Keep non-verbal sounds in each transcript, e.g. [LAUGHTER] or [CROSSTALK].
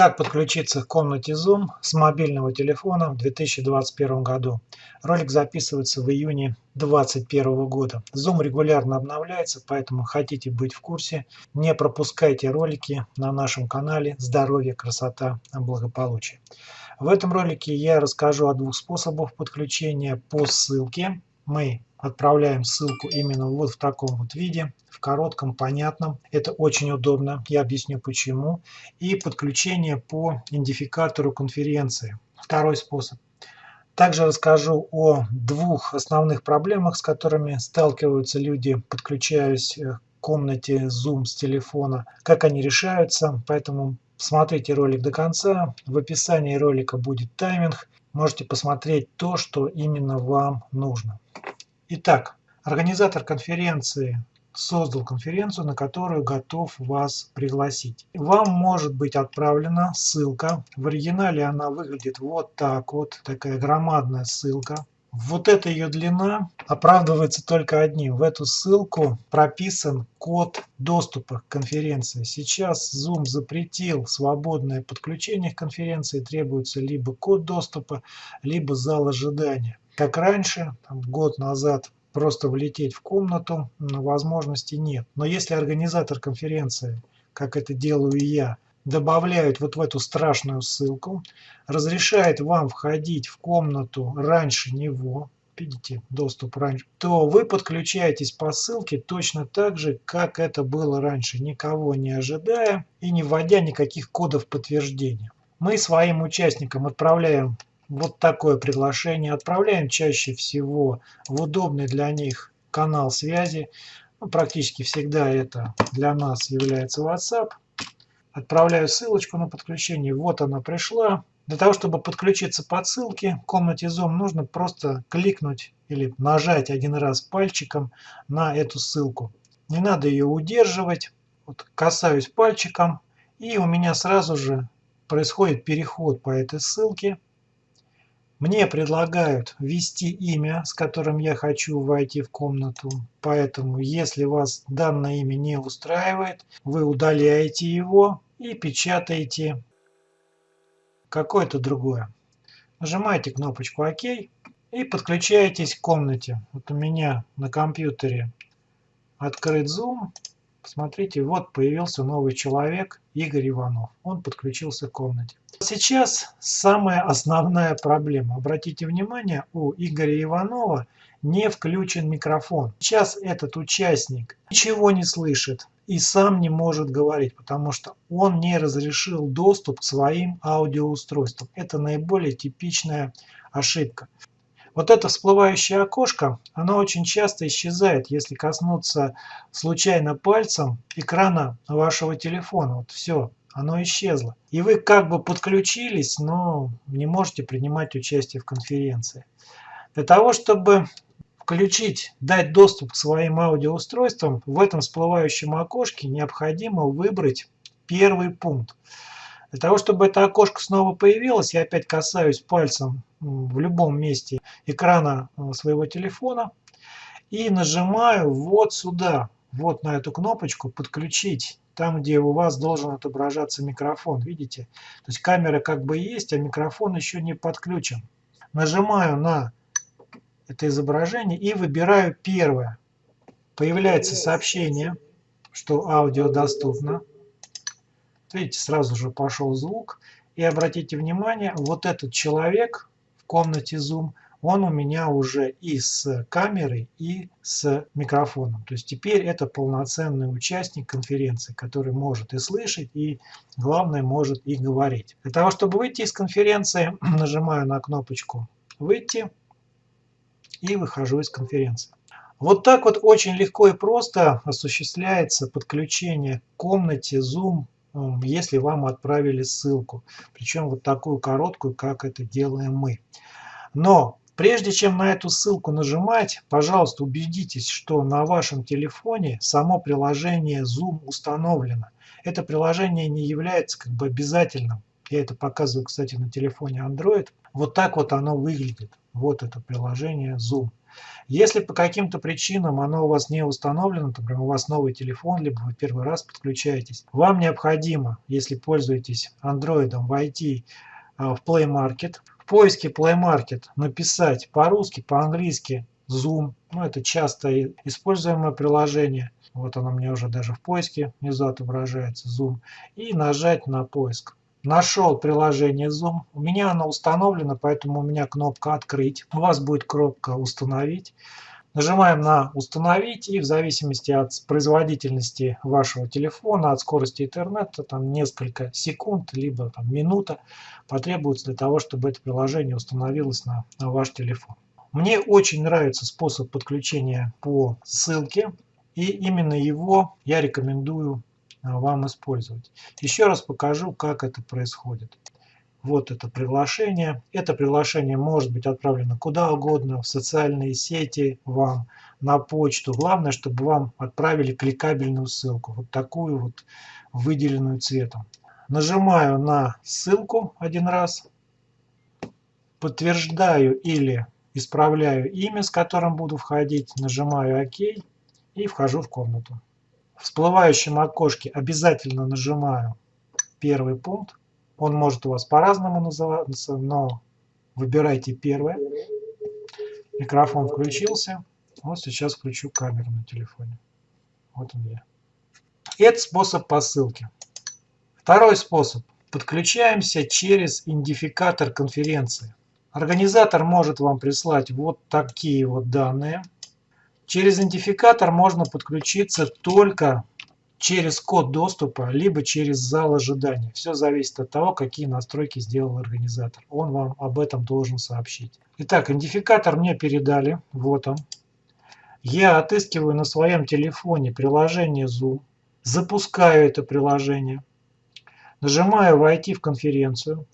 Как подключиться к комнате Zoom с мобильного телефона в 2021 году. Ролик записывается в июне 2021 года. Zoom регулярно обновляется, поэтому хотите быть в курсе, не пропускайте ролики на нашем канале «Здоровье, красота, благополучие». В этом ролике я расскажу о двух способах подключения по ссылке. Мы отправляем ссылку именно вот в таком вот виде, в коротком, понятном. Это очень удобно, я объясню почему. И подключение по идентификатору конференции. Второй способ. Также расскажу о двух основных проблемах, с которыми сталкиваются люди, подключаясь к комнате Zoom с телефона, как они решаются. Поэтому смотрите ролик до конца. В описании ролика будет тайминг. Можете посмотреть то, что именно вам нужно. Итак, организатор конференции создал конференцию, на которую готов вас пригласить. Вам может быть отправлена ссылка. В оригинале она выглядит вот так вот, такая громадная ссылка. Вот эта ее длина оправдывается только одним. В эту ссылку прописан код доступа к конференции. Сейчас Zoom запретил свободное подключение к конференции. Требуется либо код доступа, либо зал ожидания как раньше, там, год назад, просто влететь в комнату возможности нет. Но если организатор конференции, как это делаю я, добавляет вот в эту страшную ссылку, разрешает вам входить в комнату раньше него, видите, доступ раньше, то вы подключаетесь по ссылке точно так же, как это было раньше, никого не ожидая и не вводя никаких кодов подтверждения. Мы своим участникам отправляем вот такое приглашение отправляем чаще всего в удобный для них канал связи. Ну, практически всегда это для нас является WhatsApp. Отправляю ссылочку на подключение. Вот она пришла. Для того, чтобы подключиться по ссылке в комнате Zoom, нужно просто кликнуть или нажать один раз пальчиком на эту ссылку. Не надо ее удерживать. Вот касаюсь пальчиком, и у меня сразу же происходит переход по этой ссылке. Мне предлагают ввести имя, с которым я хочу войти в комнату. Поэтому, если вас данное имя не устраивает, вы удаляете его и печатаете какое-то другое. Нажимаете кнопочку ОК и подключаетесь к комнате. Вот у меня на компьютере открыт Zoom. Посмотрите, вот появился новый человек, Игорь Иванов. Он подключился к комнате. Сейчас самая основная проблема. Обратите внимание, у Игоря Иванова не включен микрофон. Сейчас этот участник ничего не слышит и сам не может говорить, потому что он не разрешил доступ к своим аудиоустройствам. Это наиболее типичная ошибка. Вот это всплывающее окошко, оно очень часто исчезает, если коснуться случайно пальцем экрана вашего телефона. Вот все, оно исчезло. И вы как бы подключились, но не можете принимать участие в конференции. Для того, чтобы включить, дать доступ к своим аудиоустройствам, в этом всплывающем окошке необходимо выбрать первый пункт. Для того, чтобы это окошко снова появилось, я опять касаюсь пальцем в любом месте экрана э, своего телефона и нажимаю вот сюда, вот на эту кнопочку «Подключить», там, где у вас должен отображаться микрофон, видите? То есть камера как бы есть, а микрофон еще не подключен. Нажимаю на это изображение и выбираю первое. Появляется сообщение, что аудио доступно. Видите, сразу же пошел звук. И обратите внимание, вот этот человек в комнате Zoom, он у меня уже и с камерой, и с микрофоном. То есть теперь это полноценный участник конференции, который может и слышать, и главное может и говорить. Для того, чтобы выйти из конференции, [CLEARS THROAT] нажимаю на кнопочку «Выйти» и выхожу из конференции. Вот так вот очень легко и просто осуществляется подключение к комнате Zoom если вам отправили ссылку. Причем вот такую короткую, как это делаем мы. Но прежде чем на эту ссылку нажимать, пожалуйста, убедитесь, что на вашем телефоне само приложение Zoom установлено. Это приложение не является как бы обязательным. Я это показываю, кстати, на телефоне Android. Вот так вот оно выглядит. Вот это приложение Zoom. Если по каким-то причинам оно у вас не установлено, например, у вас новый телефон, либо вы первый раз подключаетесь, вам необходимо, если пользуетесь Android, войти а, в Play Market, в поиске Play Market написать по-русски, по-английски Zoom, ну это часто используемое приложение, вот оно мне уже даже в поиске внизу отображается, Zoom, и нажать на поиск. Нашел приложение Zoom, у меня оно установлено, поэтому у меня кнопка «Открыть», у вас будет кнопка «Установить». Нажимаем на «Установить» и в зависимости от производительности вашего телефона, от скорости интернета, там несколько секунд, либо там, минута потребуется для того, чтобы это приложение установилось на, на ваш телефон. Мне очень нравится способ подключения по ссылке, и именно его я рекомендую вам использовать. Еще раз покажу, как это происходит. Вот это приглашение. Это приглашение может быть отправлено куда угодно, в социальные сети, вам, на почту. Главное, чтобы вам отправили кликабельную ссылку, вот такую вот выделенную цветом. Нажимаю на ссылку один раз, подтверждаю или исправляю имя, с которым буду входить, нажимаю ОК и вхожу в комнату. В всплывающем окошке обязательно нажимаю первый пункт. Он может у вас по-разному называться, но выбирайте первое. Микрофон включился. Вот сейчас включу камеру на телефоне. Вот он я. Это способ по ссылке. Второй способ. Подключаемся через идентификатор конференции. Организатор может вам прислать вот такие вот данные. Через идентификатор можно подключиться только через код доступа, либо через зал ожидания. Все зависит от того, какие настройки сделал организатор. Он вам об этом должен сообщить. Итак, идентификатор мне передали. Вот он. Я отыскиваю на своем телефоне приложение Zoom. Запускаю это приложение. Нажимаю «Войти в конференцию».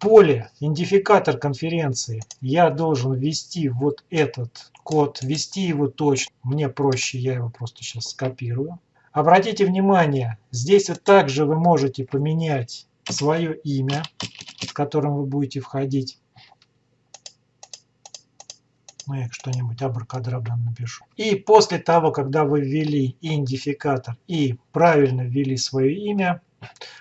Поле «Идентификатор конференции» я должен ввести вот этот код, ввести его точно. Мне проще, я его просто сейчас скопирую. Обратите внимание, здесь также вы можете поменять свое имя, с которым вы будете входить. Я что-нибудь абракадабра напишу. И после того, когда вы ввели идентификатор и правильно ввели свое имя,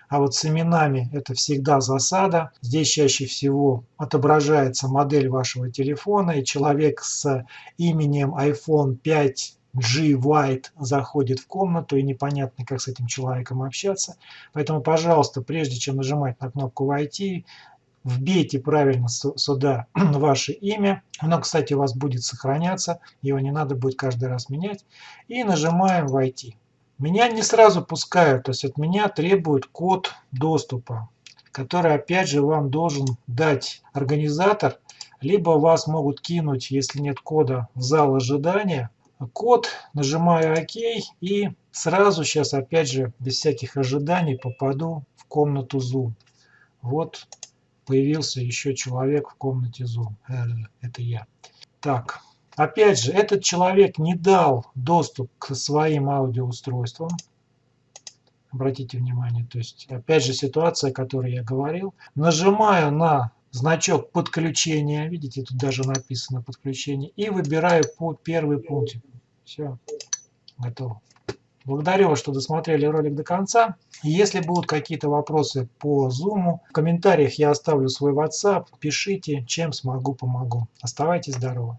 а вот с именами это всегда засада. Здесь чаще всего отображается модель вашего телефона, и человек с именем iPhone 5 G White заходит в комнату, и непонятно, как с этим человеком общаться. Поэтому, пожалуйста, прежде чем нажимать на кнопку «Войти», вбейте правильно сюда [CLEARS THROAT] ваше имя. Оно, кстати, у вас будет сохраняться, его не надо будет каждый раз менять. И нажимаем «Войти». Меня не сразу пускают, то есть от меня требуют код доступа, который опять же вам должен дать организатор, либо вас могут кинуть, если нет кода, в зал ожидания. Код, нажимаю ОК и сразу сейчас опять же без всяких ожиданий попаду в комнату Zoom. Вот появился еще человек в комнате Zoom. Э, это я. Так, Опять же, этот человек не дал доступ к своим аудиоустройствам. Обратите внимание, то есть, опять же, ситуация, о которой я говорил. Нажимаю на значок подключения, видите, тут даже написано подключение, и выбираю по первый пункт. Все, готово. Благодарю вас, что досмотрели ролик до конца. Если будут какие-то вопросы по Zoom, в комментариях я оставлю свой WhatsApp. Пишите, чем смогу, помогу. Оставайтесь здоровы.